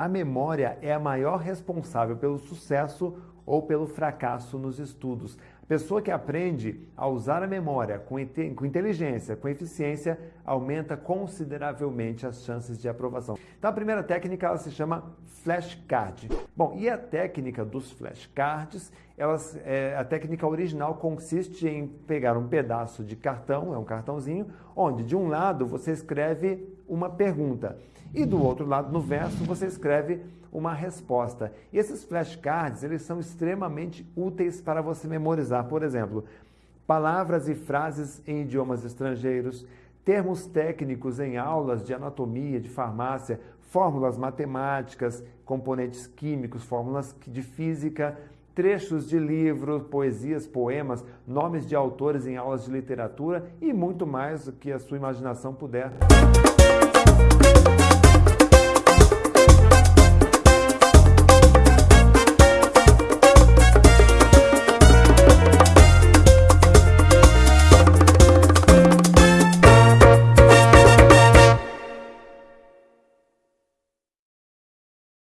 A memória é a maior responsável pelo sucesso ou pelo fracasso nos estudos. A pessoa que aprende a usar a memória com, com inteligência, com eficiência, aumenta consideravelmente as chances de aprovação. Então a primeira técnica ela se chama flashcard. Bom, e a técnica dos flashcards, elas, é, a técnica original consiste em pegar um pedaço de cartão, é um cartãozinho, onde de um lado você escreve uma pergunta e do outro lado, no verso, você escreve uma resposta. E esses flashcards, eles são extremamente úteis para você memorizar, por exemplo, palavras e frases em idiomas estrangeiros, termos técnicos em aulas de anatomia, de farmácia, fórmulas matemáticas, componentes químicos, fórmulas de física, trechos de livros, poesias, poemas, nomes de autores em aulas de literatura e muito mais do que a sua imaginação puder